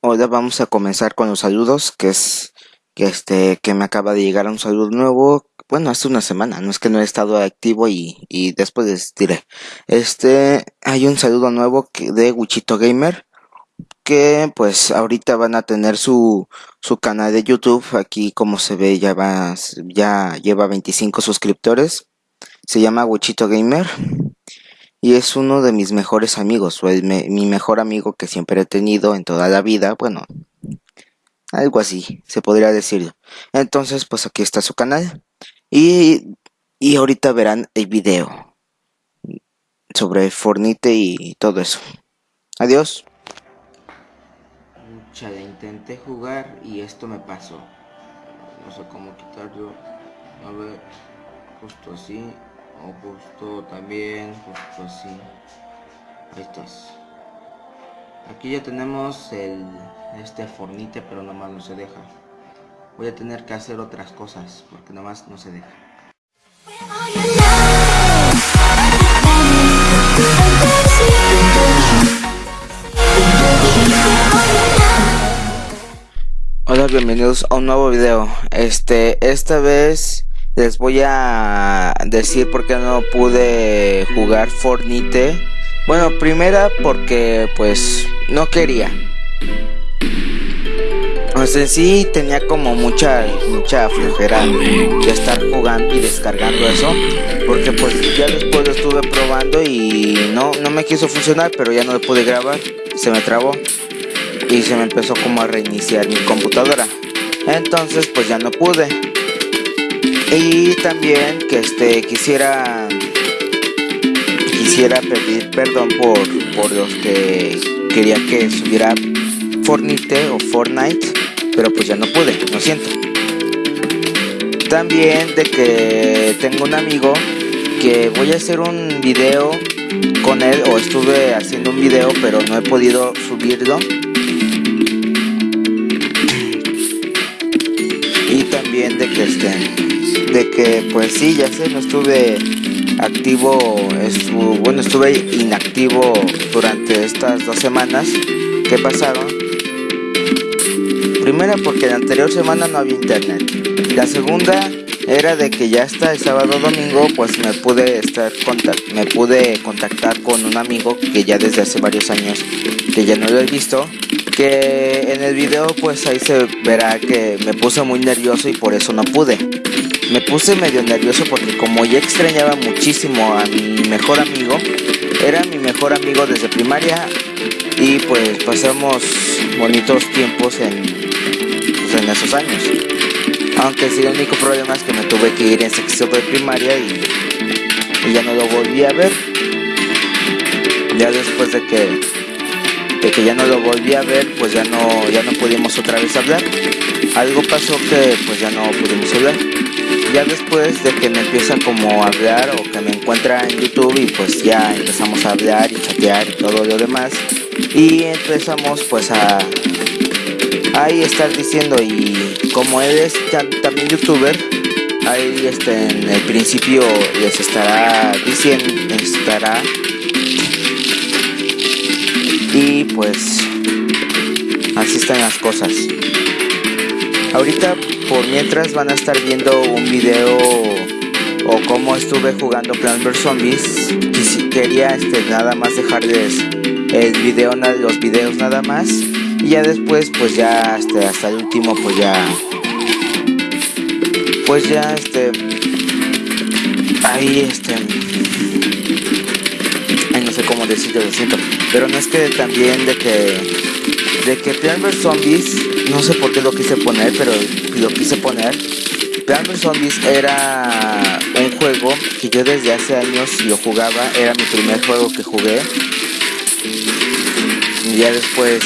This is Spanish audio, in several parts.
Ahora vamos a comenzar con los saludos, que es que este que me acaba de llegar un saludo nuevo. Bueno, hace una semana, no es que no he estado activo y, y después les diré. Este, hay un saludo nuevo que, de Wichito Gamer, que pues ahorita van a tener su, su canal de YouTube. Aquí como se ve ya va, ya lleva 25 suscriptores. Se llama Wichito Gamer y es uno de mis mejores amigos, o mi mejor amigo que siempre he tenido en toda la vida, bueno, algo así, se podría decir. Entonces, pues aquí está su canal y, y ahorita verán el video sobre Fornite y todo eso. Adiós. Chale, intenté jugar y esto me pasó. No sé cómo quitarlo. A ver, justo así justo también justo así ahí estás. Aquí ya tenemos el este fornite pero nomás no se deja. Voy a tener que hacer otras cosas porque nomás no se deja. Hola, bienvenidos a un nuevo video. Este, esta vez les voy a decir por qué no pude jugar Fornite. Bueno, primera porque pues no quería. O sea, sí tenía como mucha mucha flojera de estar jugando y descargando eso, porque pues ya después lo estuve probando y no no me quiso funcionar, pero ya no lo pude grabar, se me trabó y se me empezó como a reiniciar mi computadora. Entonces, pues ya no pude. Y también que este quisiera quisiera pedir perdón por, por los que quería que subiera Fortnite o Fortnite, pero pues ya no pude, lo siento. También de que tengo un amigo que voy a hacer un video con él o estuve haciendo un video pero no he podido subirlo de que pues sí, ya sé, no estuve activo, bueno, estuve inactivo durante estas dos semanas que pasaron. Primera porque la anterior semana no había internet. La segunda era de que ya hasta el sábado domingo pues me pude estar me pude contactar con un amigo que ya desde hace varios años que ya no lo he visto que en el video pues ahí se verá que me puse muy nervioso y por eso no pude me puse medio nervioso porque como ya extrañaba muchísimo a mi mejor amigo, era mi mejor amigo desde primaria y pues pasamos bonitos tiempos en, pues, en esos años. Aunque sí, el único problema es que me tuve que ir en sexto de primaria y, ya no lo volví a ver. Ya después de que, de que ya no lo volví a ver, pues ya no, ya no pudimos otra vez hablar. Algo pasó que pues ya no pudimos hablar ya después de que me empieza como a hablar o que me encuentra en YouTube y pues ya empezamos a hablar y chatear y todo lo demás y empezamos pues a ahí estar diciendo y como él es también youtuber ahí este en el principio les estará diciendo estará y pues así están las cosas. Ahorita por mientras van a estar viendo un video o cómo estuve jugando Plants vs. Zombies. Y si quería este, nada más dejarles el video, los videos nada más. Y ya después pues ya este, hasta el último pues ya pues ya este ahí este ay no sé cómo decirlo lo siento. Pero no es que también de que de que Plan vs Zombies, no sé por qué lo quise poner, pero lo quise poner. Plan vs Zombies era un juego que yo desde hace años lo jugaba, era mi primer juego que jugué. Y ya después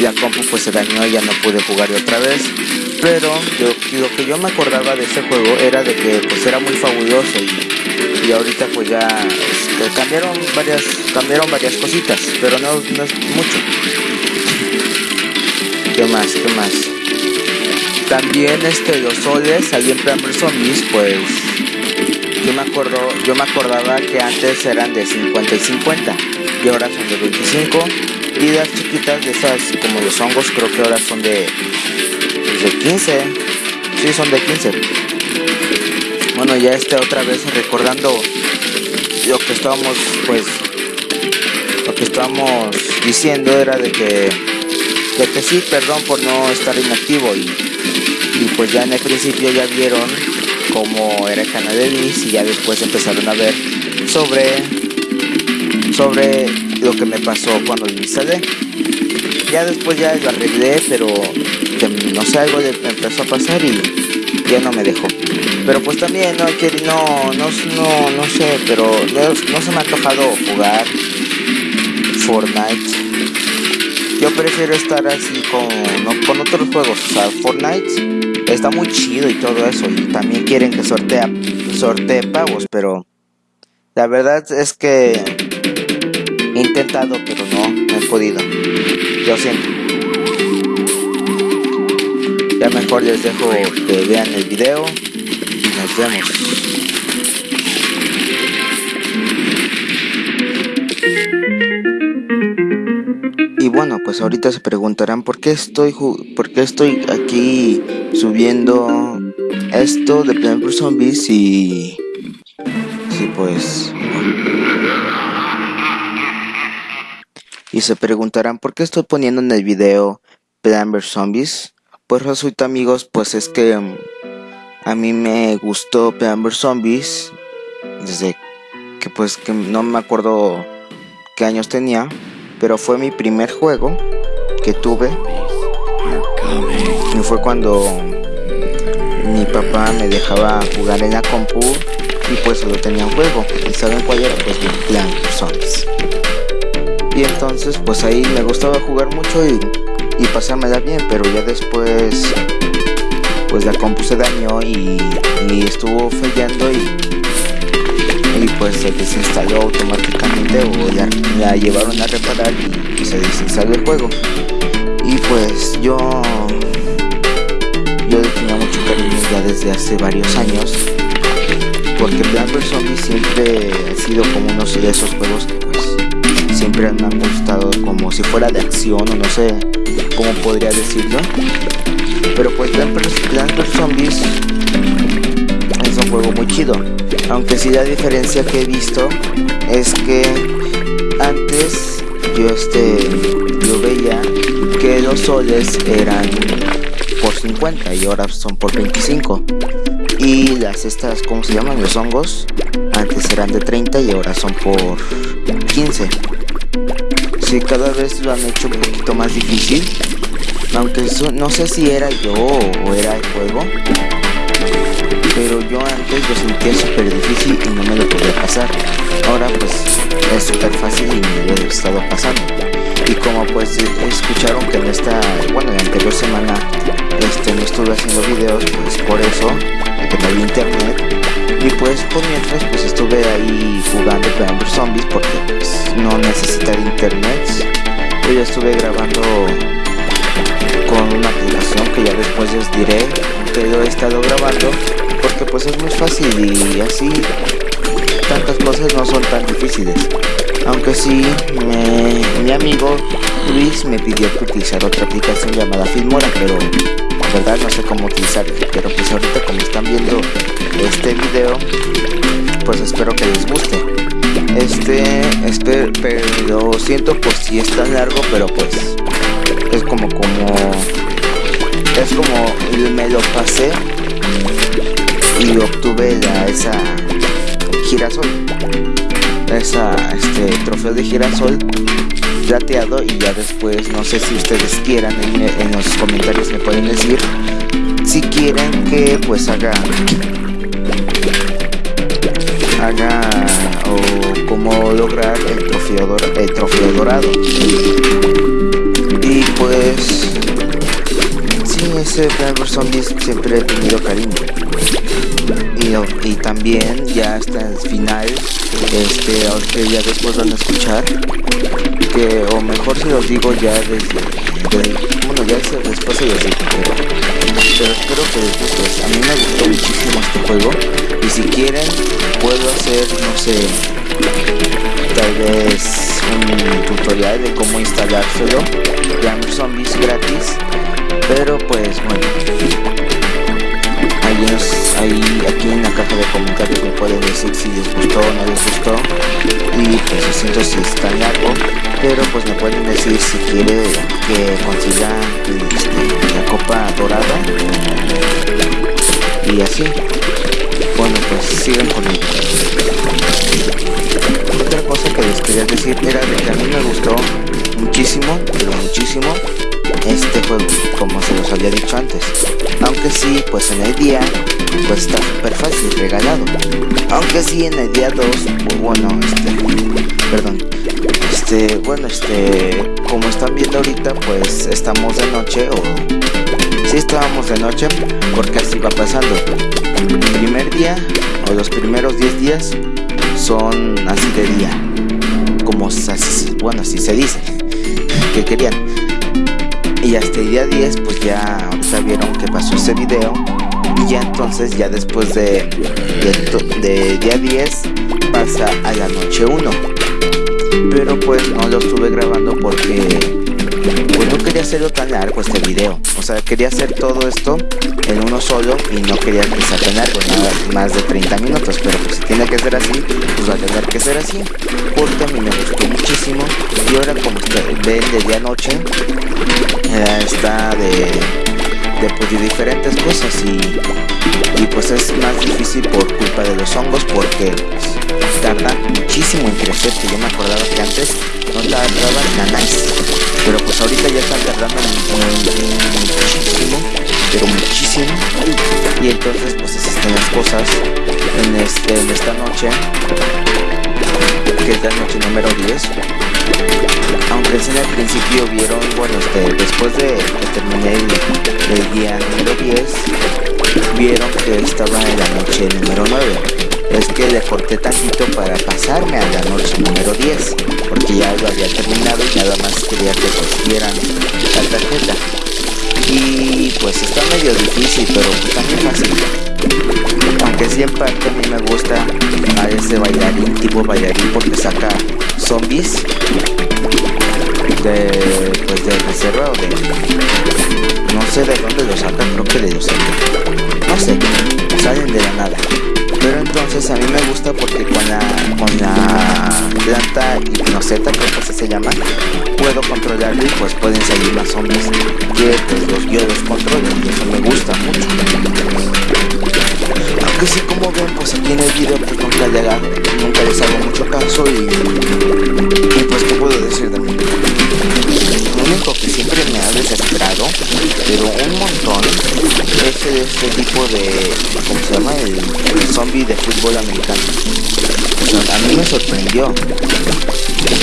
la compu pues se dañó y ya no pude jugar otra vez. Pero lo que yo me acordaba de ese juego era de que pues era muy fabuloso y, y ahorita pues ya este, cambiaron varias cambiaron varias cositas, pero no, no es mucho. ¿Qué más? ¿Qué más? También este los soles ahí en Plan Zombies pues yo me acuerdo, yo me acordaba que antes eran de 50 y 50 y ahora son de 25 Y las chiquitas de esas, como los hongos, creo que ahora son de, pues, de 15. Sí, son de 15. Bueno, ya este otra vez recordando lo que estábamos, pues, lo que estábamos diciendo era de que, de que sí, perdón por no estar inactivo y, y pues ya en el principio ya vieron cómo era el canal de Liz y ya después empezaron a ver sobre sobre lo que me pasó cuando instalé. Ya después ya lo arreglé pero no sé algo me empezó a pasar y ya no me dejó. Pero pues también no no no no, no sé pero no, se me ha antojado jugar Fortnite. Yo prefiero estar así con, con otros juegos o sea Fortnite está muy chido y todo eso y también quieren que sortea sortee pavos pero la verdad es que he intentado pero no, no he podido. Yo siento ya mejor les dejo que vean el video y nos vemos. Y bueno, pues ahorita se preguntarán por qué estoy por qué estoy aquí subiendo esto de Plan Zombies y sí pues y se preguntarán por qué estoy poniendo en el video Plan Zombies. Pues resulta amigos, pues es que um, a mí me gustó Plan Zombies desde que pues que no me acuerdo qué años tenía pero fue mi primer juego que tuve. Y fue cuando mi papá me dejaba jugar en la compu y pues solo tenía un juego. Y saben cuál era pues Clan Zombies. Y entonces pues ahí me gustaba jugar mucho y, y pasármela bien pero ya después pues la compu se dañó y, y estuvo fallando y y pues se desinstaló automáticamente o la, llevaron a reparar y, se desinstaló el juego. Y pues yo yo tenía mucho cariño ya desde hace varios años porque Plan vs. Zombie siempre ha sido como uno de esos juegos que pues siempre me han gustado como si fuera de acción o no sé cómo podría decirlo. Pero pues Plan vs Zombies es un juego muy chido. Aunque sí la diferencia que he visto es que antes yo este yo veía que los soles eran por 50 y ahora son por 25 y las estas como se llaman los hongos antes eran de 30 y ahora son por 15 si cada vez lo han hecho un poquito más difícil aunque no sé si era yo o era el juego pero yo antes lo sentía súper difícil y no me lo podía pasar. Ahora pues es súper fácil y me lo he estado pasando. Y como pues escucharon que en esta, bueno, la anterior semana este, no estuve haciendo videos, pues por eso, no había internet. Y pues mientras pues estuve ahí jugando Plan Zombies porque pues, no necesitaba internet. Yo ya estuve grabando con una aplicación que ya después les diré que lo he estado grabando porque pues es muy fácil y así tantas cosas no son tan difíciles aunque sí mi amigo Luis me pidió que utilizar otra aplicación llamada Filmora pero verdad no sé cómo utilizarla pero pues ahorita como están viendo este video pues espero que les guste. Este espero pero siento por si es tan largo pero pues es como como es como me lo pasé y obtuve la, esa girasol esa este trofeo de girasol plateado y ya después no sé si ustedes quieran en, los comentarios me pueden decir si quieren que pues haga haga o cómo lograr el trofeo, el trofeo dorado. Y pues sí ese Plan Zombies siempre he tenido cariño. Y, también ya hasta el final este aunque ya después van a escuchar o mejor si los digo ya desde, bueno ya después se los digo pero, pero espero que les a mí me gustó muchísimo este juego. Y si quieren puedo hacer no sé tal vez un tutorial de cómo instalárselo. De Zombies gratis pero pues bueno aquí en la caja de comentarios me pueden decir si les gustó o no les gustó. Y pues siento si está largo pero pues me pueden decir si quiere que consiga este, la copa dorada. Y así. Bueno pues sigan conmigo otra cosa que les quería decir era que a mí me gustó muchísimo pero muchísimo este juego como se los había dicho antes aunque sí pues en el día pues está súper fácil regalado. Aunque sí en el día 2 bueno este perdón este bueno este como están viendo ahorita pues estamos de noche o si estábamos de noche porque así va pasando. El primer día o los primeros 10 días son así de día como así, bueno así se dice que querían y hasta el día 10 pues ya vieron que pasó ese video. Y ya entonces ya después de, de, día 10 pasa a la noche 1 pero pues no lo estuve grabando porque pues no quería hacerlo tan largo este video. O sea quería hacer todo esto en uno solo y no quería que sea tan largo más de 30 minutos pero pues si tiene que ser así pues va a tener que ser así. Porque a mí me gustó muchísimo y ahora como ven de día a noche eh, está de, de, pues, de diferentes cosas y, y pues es más difícil por culpa de los hongos porque tarda muchísimo en crecer que yo me acordaba que antes no tardaban nada pero pues ahorita ya están tardando muchísimo pero muchísimo. Y entonces pues existen las cosas en, este, en esta noche que es la noche número 10 aunque en el principio vieron bueno este, después de que terminé el, día número 10 vieron que estaba en la noche número 9 es que le corté tantito para pasarme a la noche número 10 porque ya lo había terminado y nada más quería que vieran la tarjeta. Y pues está medio difícil pero también fácil. Aunque sí en parte a mí me gusta a ese bailarín tipo bailarín porque saca zombies de pues de reserva o de no sé de dónde lo sacan creo que de los no sé salen de la nada pero entonces a mí me gusta porque con la, con la planta hipnoceta, creo que así se llama, puedo controlarlo y pues pueden salir más zombies pues los yo los y eso me gusta mucho. Aunque sí como ven pues aquí en el video pues nunca, nunca les hago mucho caso y, y pues qué puedo decir de desesperado, pero un montón, es este tipo de, ¿cómo se llama? El, zombie de fútbol americano. a mí me sorprendió.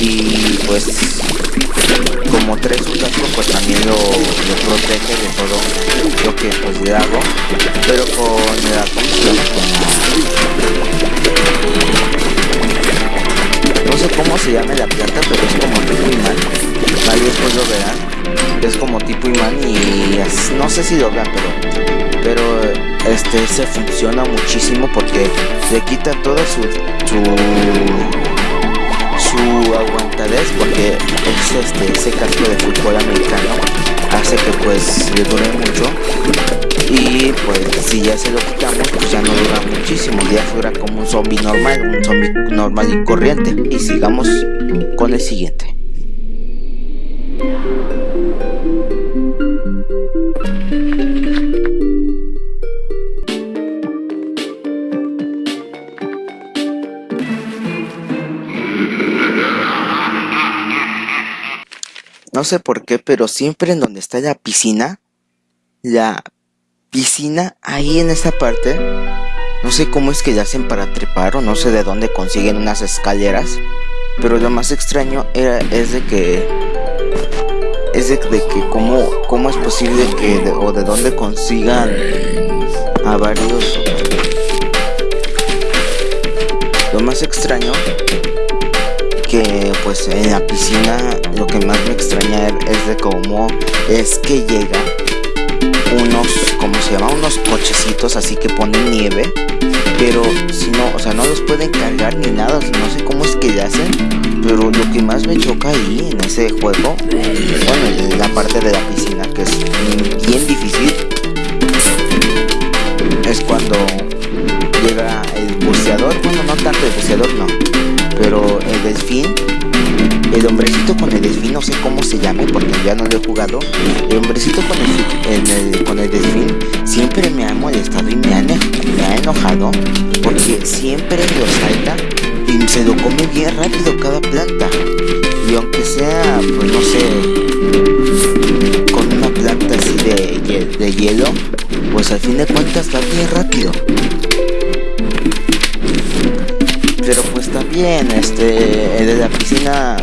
Y pues, como tres casco, pues también lo, protege de todo lo que pues le hago. Pero con la, ¿cómo se llama? no sé cómo se llama la planta, pero es como imán. Ahí después lo verán. Es como tipo imán y no sé si lo vean, pero pero este se funciona muchísimo porque le quita toda su su, su aguantadez porque es este ese casco de fútbol americano hace que pues le dure mucho y pues si ya se lo quitamos pues ya no dura muchísimo ya dura como un zombie normal un zombie normal y corriente. Y sigamos con el siguiente No sé por qué, pero siempre en donde está la piscina, la piscina ahí en esa parte, no sé cómo es que le hacen para trepar o no sé de dónde consiguen unas escaleras, pero lo más extraño era, es de que es de, que cómo, cómo es posible que o de dónde consigan a varios. Lo más extraño que pues en la piscina lo que más me extraña es de cómo es que llegan unos, ¿cómo se llama? Unos cochecitos así que ponen nieve pero si no, o sea, no los pueden cargar ni nada, no sé cómo es que le hacen, pero lo que más me choca ahí en ese juego, bueno, en la parte de la piscina, que es bien difícil, es cuando llega el buceador, bueno, no tanto el buceador, no, pero el delfín el hombrecito con el delfín, no sé cómo se llame porque ya no lo he jugado. El hombrecito con el, con el delfín siempre me ha molestado y me ha, me ha enojado porque siempre lo salta y se lo come bien rápido cada planta. Y aunque sea, pues no sé, con una planta así de, de hielo, pues al fin de cuentas va bien rápido. También este el de la piscina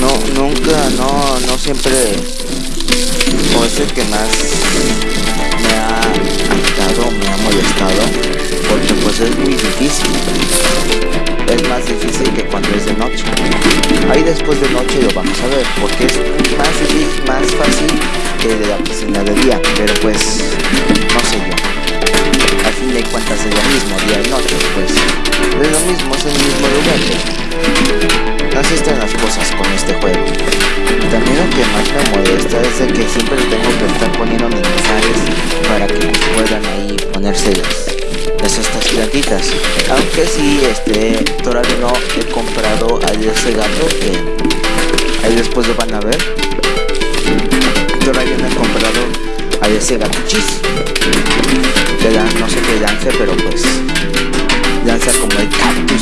no nunca no no siempre o es que más me ha afectado me ha molestado porque pues es muy difícil. Es más difícil que cuando es de noche. Ahí después de noche lo vamos a ver porque es más difícil más fácil que de la piscina de día pero pues no sé yo al fin de cuentas es lo mismo día y noche, pues es lo mismo, es el mismo lugar. Así están las cosas con este juego. También lo que más me molesta es de que siempre tengo que estar poniendo mensajes para que puedan ahí ponerse las, estas plantitas. Aunque sí, este, todavía no he comprado a ese gato que ahí después lo van a ver. Todavía no he comprado a ese gato chis no sé qué lance, pero pues lanza como el cactus.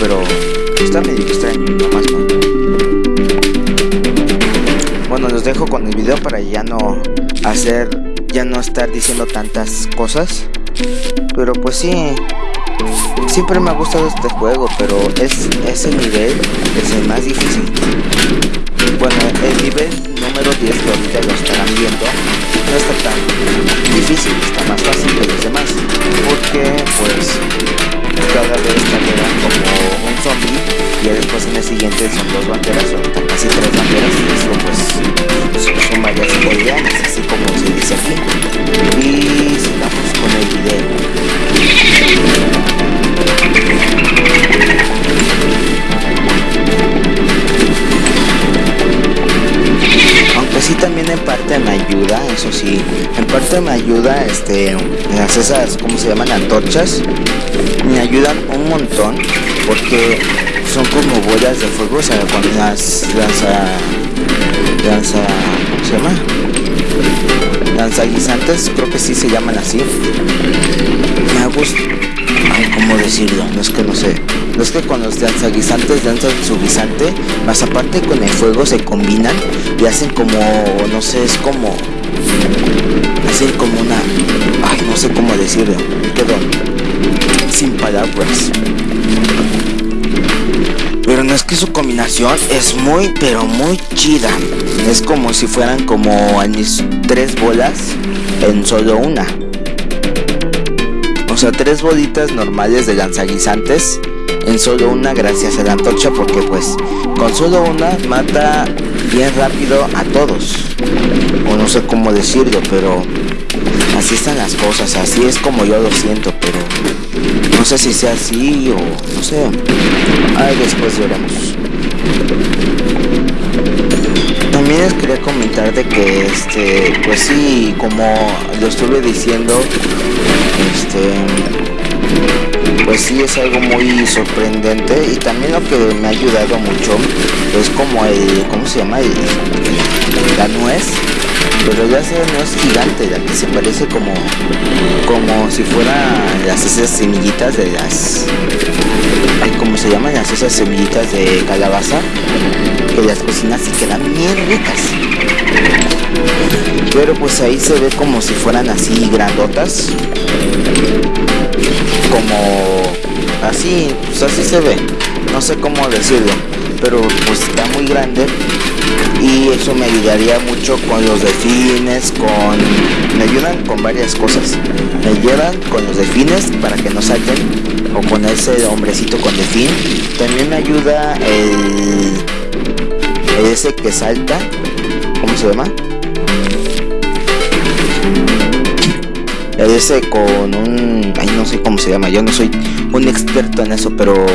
Pero está medio extraño nomás bueno los dejo con el video para ya no hacer ya no estar diciendo tantas cosas. Pero pues sí siempre me ha gustado este juego pero es ese nivel es el más difícil. Bueno el nivel número 10 que ahorita lo estarán viendo no está tan difícil, está más fácil que los demás, porque pues cada vez como un zombie y después en el siguiente son dos banderas o casi tres banderas y eso pues son varias bolivianas, así como se dice aquí. Y sigamos con el video. Me ayuda este las esas, ¿cómo se llaman? antorchas, me ayudan un montón porque son como bolas de fuego, o sea, cuando las lanza lanza ¿cómo se llama? lanza guisantes, creo que sí se llaman así. Me gusta ¿cómo decirlo? No es que no sé. No es que con los lanzaguisantes lanzan su guisante, más aparte con el fuego se combinan y hacen como, no sé, es como... Como una... Ay, no sé cómo decirlo. Perdón. Sin palabras. Pero no es que su combinación es muy, pero muy chida. Es como si fueran como mis tres bolas en solo una. O sea, tres bolitas normales de lanzaguisantes en solo una gracias a la antorcha porque pues con solo una mata bien rápido a todos. O no sé cómo decirlo, pero así están las cosas, así es como yo lo siento, pero no sé si sea así o no sé. Ahí después veremos. También les quería comentar de que este, pues sí, como lo estuve diciendo, este pues sí es algo muy sorprendente y también lo que me ha ayudado mucho es como el ¿cómo se llama? la nuez pero ya sea nuez gigante la que se parece como como si fuera las esas semillitas de las ¿cómo se llaman? las esas semillitas de calabaza que las cocinas y quedan bien ricas pero pues ahí se ve como si fueran así grandotas como así, pues así se ve. No sé cómo decirlo, pero pues está muy grande y eso me ayudaría mucho con los delfines, con... me ayudan con varias cosas. Me ayudan con los delfines para que no salten o con ese hombrecito con delfín. También me ayuda el, ese que salta, ¿cómo se llama? El ese con un, ay no sé cómo se llama, yo no soy un experto en eso, pero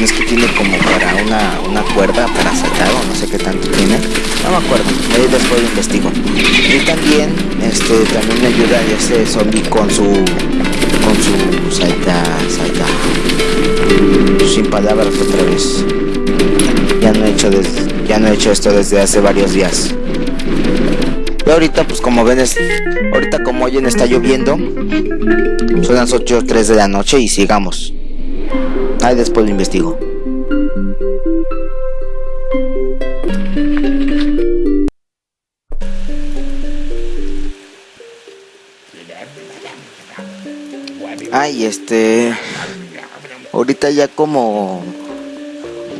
es que tiene como para una, una cuerda para saltar o no sé qué tanto tiene. No me acuerdo, ahí después lo investigo. Y también, este, también me ayuda ese zombie con su, con su salta, salta. Sin palabras otra vez. Ya no he hecho ya no he hecho esto desde hace varios días. Y ahorita, pues como ven, es, ahorita como oyen está lloviendo. Son las 8 o 3 de la noche y sigamos. Ahí después lo investigo. Ay, este. Ahorita ya como.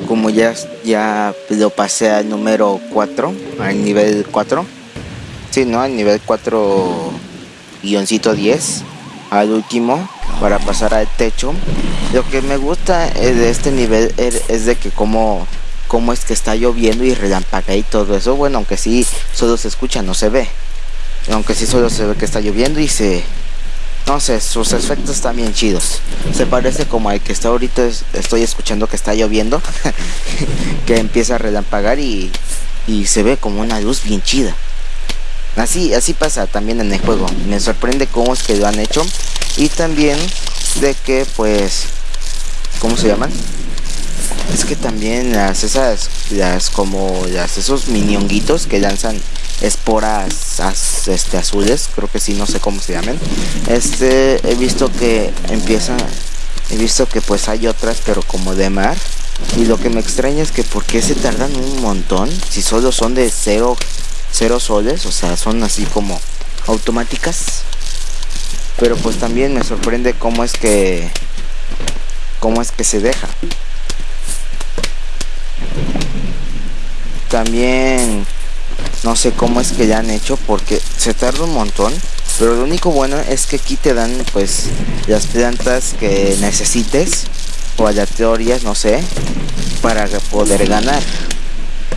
Como ya, ya lo pasé al número 4, al nivel 4. Sí, ¿no? Al nivel 4 guioncito 10. Al último para pasar al techo. Lo que me gusta de este nivel er, es de que como, es que está lloviendo y relampaga y todo eso. Bueno, aunque sí solo se escucha, no se ve. Aunque sí solo se ve que está lloviendo y se... No sé, sus efectos están bien chidos. Se parece como al que está ahorita estoy escuchando que está lloviendo. que empieza a relampagar y, y se ve como una luz bien chida. Así, así pasa también en el juego. Me sorprende cómo es que lo han hecho. Y también de que pues. ¿Cómo se llaman? Es que también las esas. Las como las esos minionguitos que lanzan esporas este, azules. Creo que sí, no sé cómo se llaman. Este he visto que empieza. He visto que pues hay otras, pero como de mar. Y lo que me extraña es que por qué se tardan un montón. Si solo son de cero cero soles, o sea, son así como automáticas. Pero pues también me sorprende cómo es que cómo es que se deja. También no sé cómo es que ya han hecho porque se tarda un montón. Pero lo único bueno es que aquí te dan pues las plantas que necesites o aleatorias, no sé, para poder ganar.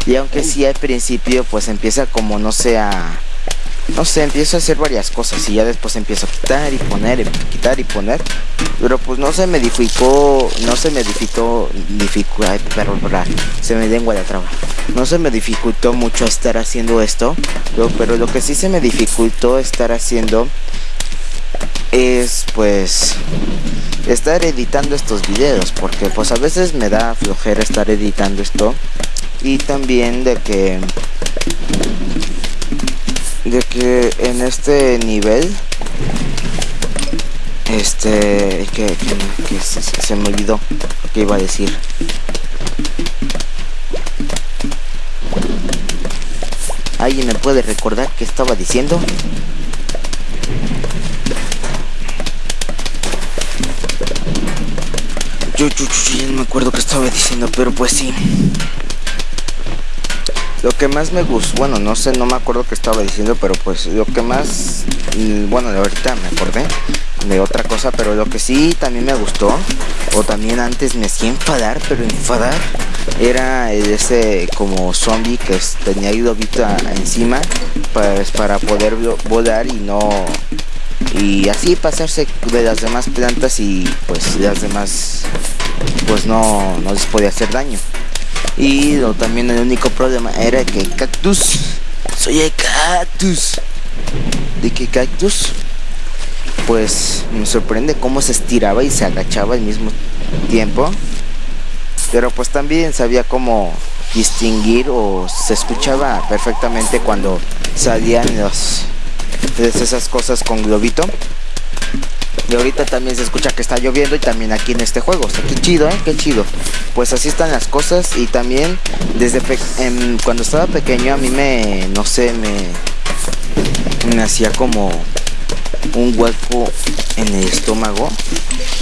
Y aunque sí al principio pues empieza como no sea no sé, empiezo a hacer varias cosas y ya después empiezo a quitar y poner y quitar y poner. Pero pues no se me dificultó, no se me dificultó, dificultó, pero se me lengua la traba. No se me dificultó mucho estar haciendo esto, pero lo que sí se me dificultó estar haciendo es pues estar editando estos videos porque pues a veces me da flojera estar editando esto y también de que de que en este nivel este que, se, me olvidó lo que iba a decir ¿Alguien me puede recordar qué estaba diciendo? Yo, yo, yo, no me acuerdo qué estaba diciendo, pero pues sí. Lo que más me gustó, bueno, no sé, no me acuerdo qué estaba diciendo, pero pues lo que más, mm, bueno, ahorita me acordé de otra cosa, pero lo que sí también me gustó, o también antes me hacía enfadar, pero enfadar, era ese como zombie que tenía globita encima pues, para poder volar y no y así pasarse de las demás plantas y pues las demás pues no, no les podía hacer daño y también el único problema era que cactus, soy el cactus. De que cactus, pues me sorprende cómo se estiraba y se agachaba al mismo tiempo. Pero pues también sabía cómo distinguir o se escuchaba perfectamente cuando salían los, esas cosas con globito. Y ahorita también se escucha que está lloviendo y también aquí en este juego. O sea, qué chido, ¿eh? Qué chido. Pues así están las cosas y también desde cuando estaba pequeño a mí me, no sé, me, me hacía como, un hueco en el estómago.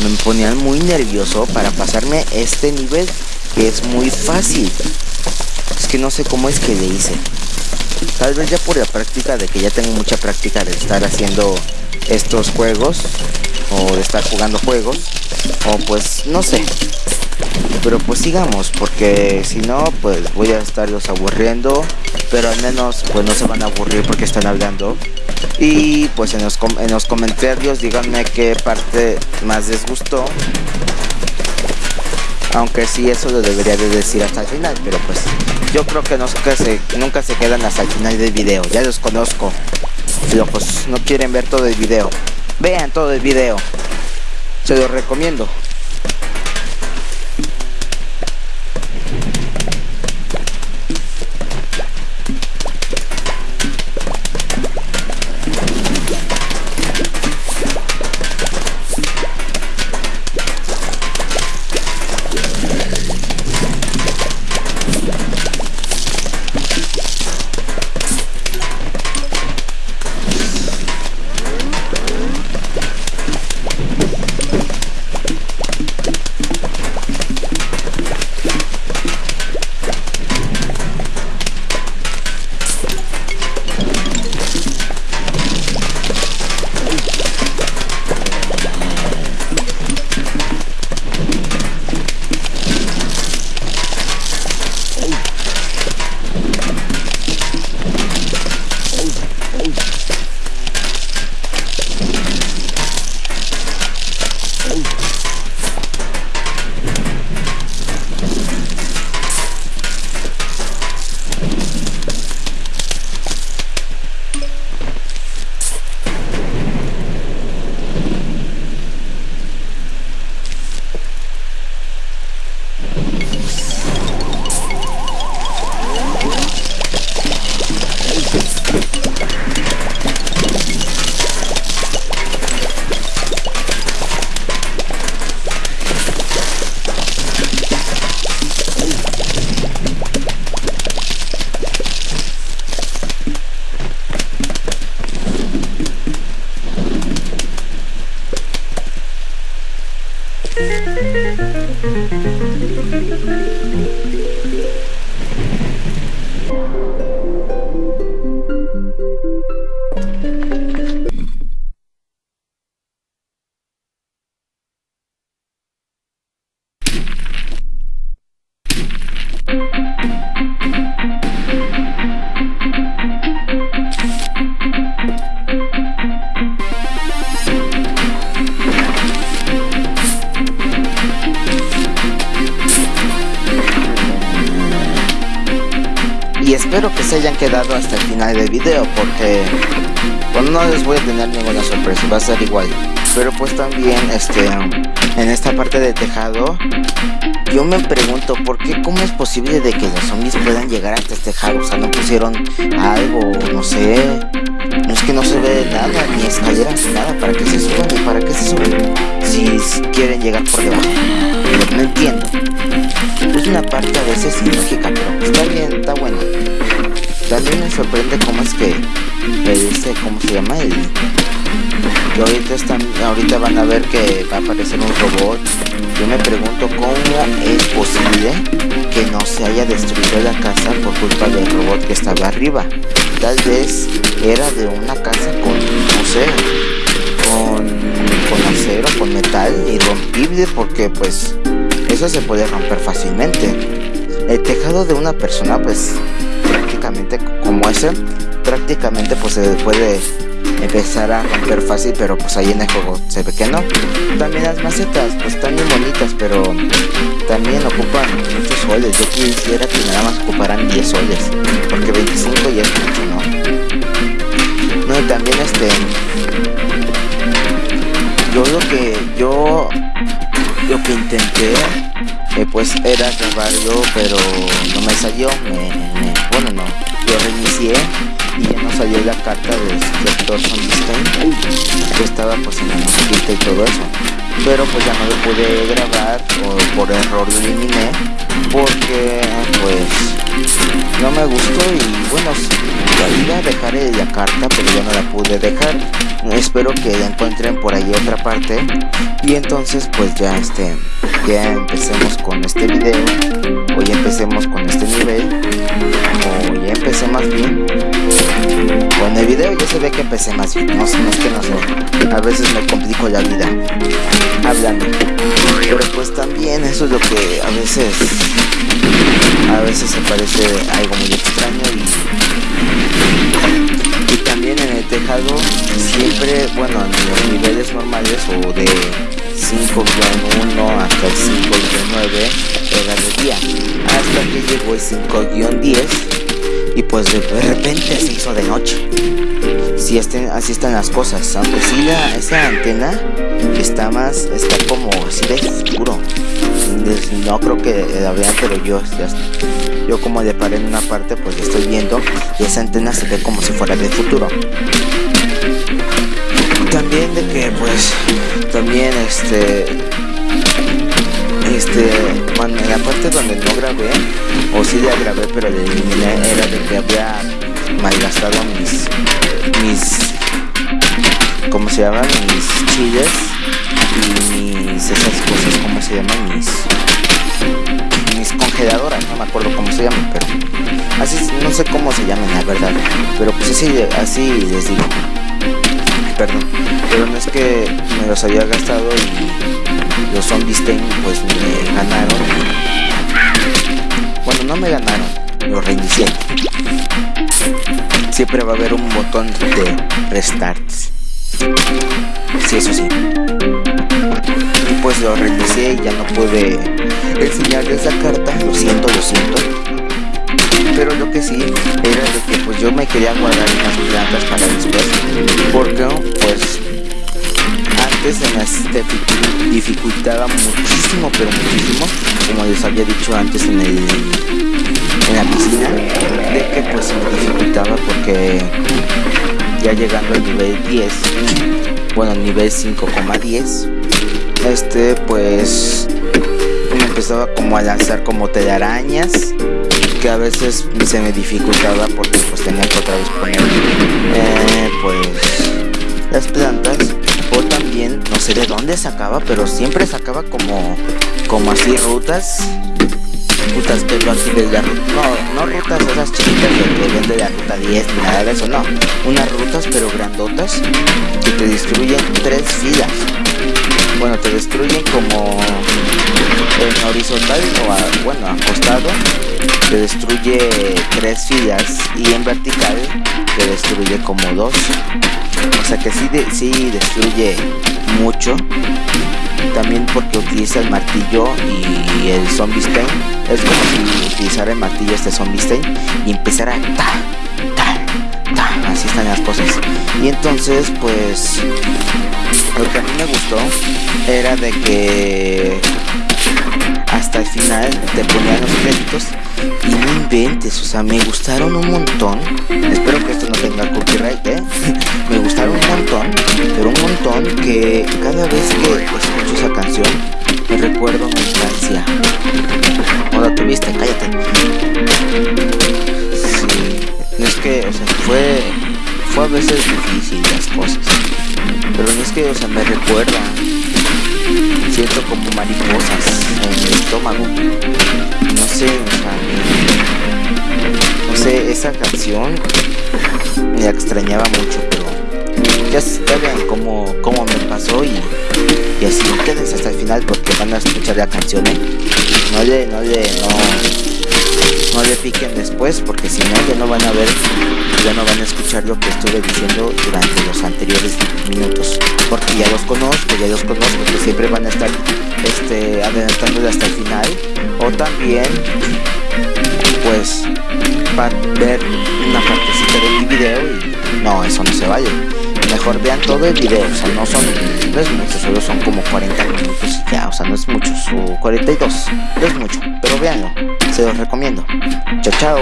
Me ponían muy nervioso para pasarme este nivel que es muy fácil. Es que no sé cómo es que le hice. Tal vez ya por la práctica de que ya tengo mucha práctica de estar haciendo estos juegos o de estar jugando juegos o pues no sé. Pero pues sigamos porque si no pues voy a estarlos aburriendo pero al menos pues no se van a aburrir porque están hablando. Y pues en los, en los comentarios díganme qué parte más les gustó aunque sí eso lo debería de decir hasta el final pero pues yo creo que nunca se, quedan hasta el final del video. Ya los conozco. Pero pues no quieren ver todo el video. Vean todo el video. Se lo recomiendo cómo es posible de que los zombies puedan llegar hasta este tejado, o sea, no pusieron algo, no sé, no es que no se ve nada, ni escaleras, nada, para que se suban y para qué se suben, si quieren llegar por debajo, no entiendo, es una parte a veces ilógica, pero está bien, está bueno. También me sorprende cómo es que dice, ¿cómo se llama? El, que ahorita están, ahorita van a ver que va a aparecer un robot. Yo me pregunto cómo es posible que no se haya destruido la casa por culpa del robot que estaba arriba. Tal vez era de una casa con, no sé, con, con acero, con metal, irrompible, porque pues eso se puede romper fácilmente. El tejado de una persona pues prácticamente como ese, prácticamente pues se puede empezar a romper fácil, pero pues ahí en el juego se ve que no. También las macetas pues están muy bonitas, pero también ocupan muchos soles. Yo quisiera que nada más ocuparan 10 soles, porque 25 ya es mucho, ¿no? Y también este... Yo lo que yo lo que intenté eh, pues era grabarlo pero no me salió me, reinicié y ya no salió la carta del sector Zombie que estaba pues en la musiquita y todo eso. Pero pues ya no lo pude grabar o por error lo eliminé porque pues no me gustó y bueno iba a dejar la carta pero ya no la pude dejar. Espero que la encuentren por ahí otra parte. Y entonces pues ya este ya empecemos con este video. Ya empecemos con este nivel empecé más bien. Con el video ya se ve que empecé más bien no, no es que no sé. A veces me complico la vida hablando. Pero pues también eso es lo que a veces a veces se parece algo muy extraño y, y también en el tejado siempre bueno en los niveles normales o de 5-1 hasta el 5-9 era de día. Hasta que llegó el 5-10 y pues de repente se hizo de noche. Si estén, así están las cosas aunque sí esa antena está más está como así de oscuro no creo que la vean pero yo yo como le paré en una parte pues estoy viendo y esa antena se ve como si fuera del futuro. También de que pues también este este bueno, en la parte donde no grabé o sí la grabé pero le eliminé era de que había malgastado mis mis ¿cómo se llaman? mis chiles y mis esas cosas ¿cómo se llaman? mis mis congeladoras no me acuerdo cómo se llaman pero así no sé cómo se llaman la verdad pero pues así, así les digo perdón. Pero no es que me los había gastado y los zombies ten pues me ganaron. Bueno, no me ganaron, los reinicié. Siempre va a haber un botón de restart. Sí, eso sí. Pues lo reinicié y ya no pude enseñarles la carta. Lo siento, lo siento pero lo que sí era de que pues yo me quería guardar unas plantas para después porque pues antes se me dificultaba muchísimo pero muchísimo como les había dicho antes en el en la piscina de que pues se me dificultaba porque ya llegando al nivel 10 bueno nivel 5,10 este pues me empezaba como a lanzar como telarañas que a veces se me dificultaba porque pues tenía que otra vez poner eh, pues las plantas. O también no sé de dónde sacaba pero siempre sacaba como como así rutas rutas de la no, no rutas esas chiquitas que vende la ruta 10 ni nada de eso no. Unas rutas pero grandotas que te destruyen tres filas bueno te destruyen como en horizontal o a, bueno acostado. Te destruye tres filas y en vertical te destruye como dos. O sea que sí, sí destruye mucho. También porque utiliza el martillo y el zombie stain. Es como si utilizara el martillo este zombie stain y empezara a así están las cosas y entonces pues lo que a mí me gustó era de que hasta el final te ponían los créditos y no inventes, o sea, me gustaron un montón. Espero que esto no tenga copyright, ¿eh? me gustaron un montón, pero un montón que cada vez que escucho esa canción me recuerdo mi infancia. ¿No la tuviste? Cállate. Sí, es que, o sea, fue, fue a veces difícil las cosas, pero no es que, o sea, me recuerda siento como mariposas en el estómago. No sé, o sea, no sé, esa canción me extrañaba mucho, pero ya, saben cómo, cómo me pasó y, y así quédense hasta el final porque van a escuchar la canción, ¿eh? No le, no le, no le piquen después porque si no ya no van a ver ya no van a escuchar lo que estuve diciendo durante los anteriores minutos. Porque ya los conozco ya los conozco que siempre van a estar este adelantándole hasta el final. O también pues va a ver una partecita de mi video y no eso no se vaya mejor vean todo el video, o sea, no son, no es mucho, solo son como 40 minutos y ya, o sea, no es mucho, o 42, no es mucho, pero véanlo, se los recomiendo. Chao, chao.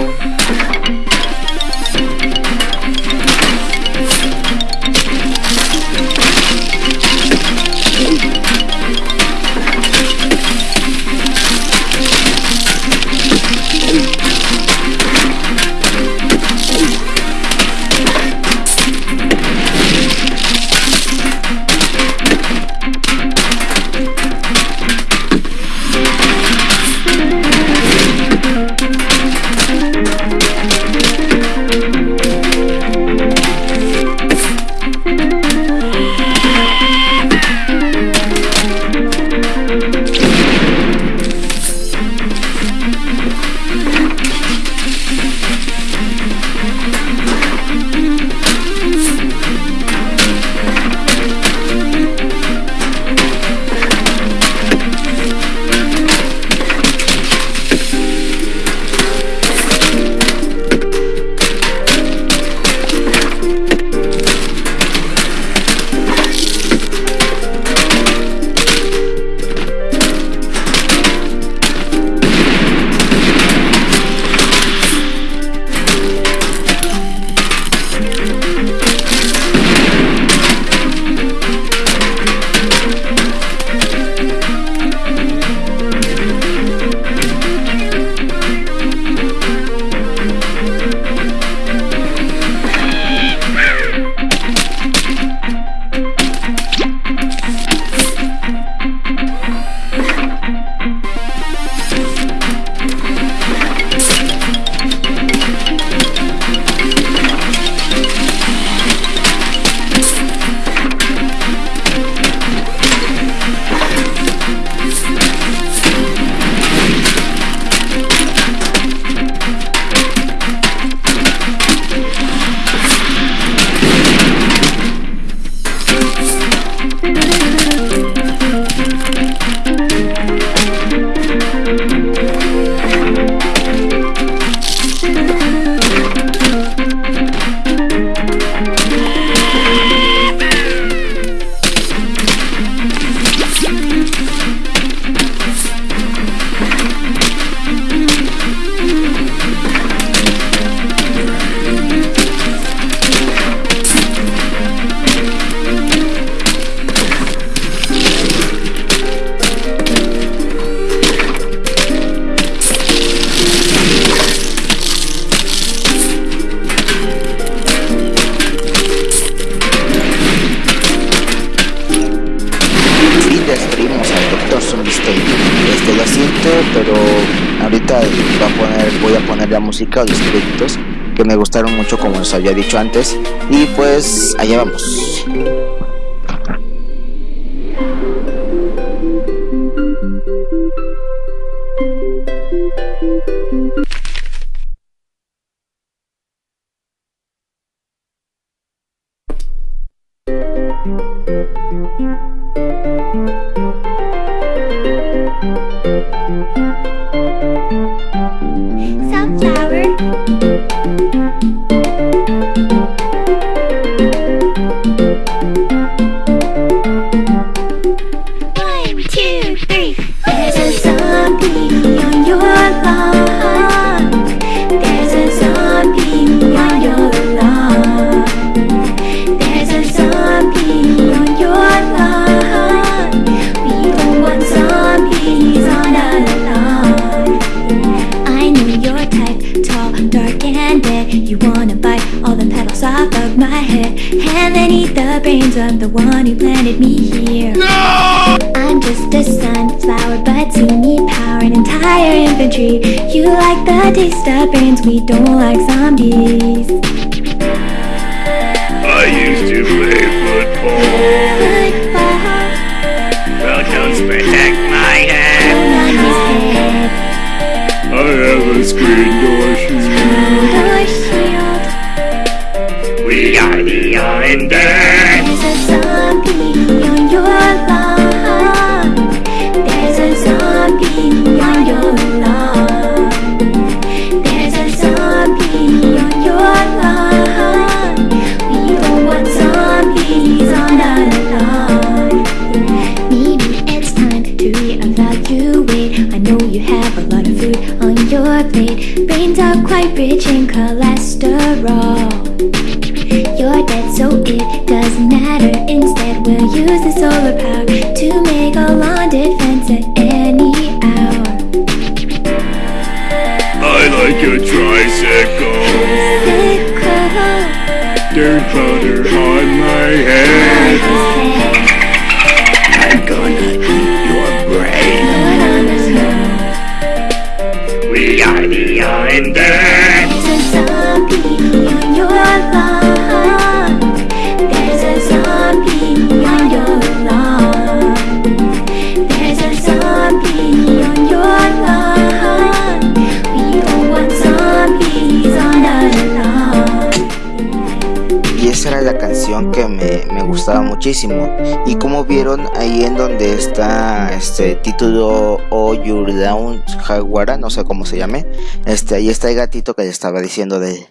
Música o los créditos que me gustaron mucho como os había dicho antes y pues allá vamos. Brains of the one who planted me here. No! I'm just a sunflower, but you need power and entire infantry. You like the taste of brains, we don't like zombies. I used to play football. Football Well, don't protect my head. I have a screen door shield. we are the undead. Dirt powder on my head muchísimo. Y como vieron ahí en donde está este título O Your Down Jaguara, no sé cómo se llame, este, ahí está el gatito que les estaba diciendo de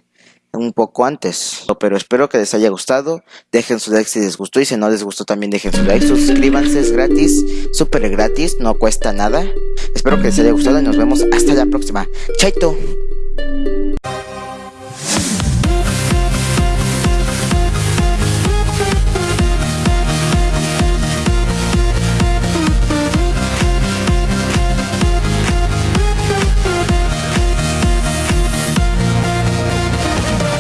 un poco antes. Pero espero que les haya gustado. Dejen su like si les gustó y si no les gustó también dejen su like. Suscríbanse, es gratis, súper gratis, no cuesta nada. Espero que les haya gustado y nos vemos hasta la próxima. Chaito.